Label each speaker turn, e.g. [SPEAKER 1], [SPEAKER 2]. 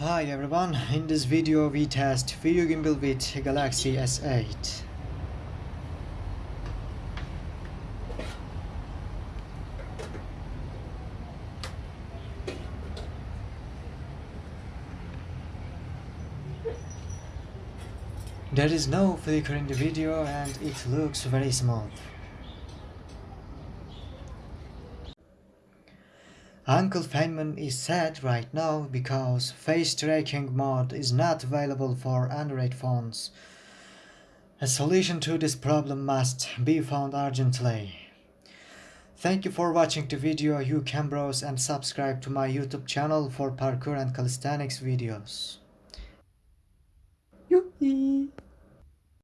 [SPEAKER 1] Hi everyone, in this video we test video gimbal with Galaxy S8. There is no flicker in the video and it looks very smooth. Uncle Feynman is sad right now because face tracking mode is not available for Android phones. A solution to this problem must be found urgently. Thank you for watching the video, you can browse and subscribe to my YouTube channel for parkour and calisthenics videos. Yoo-hee!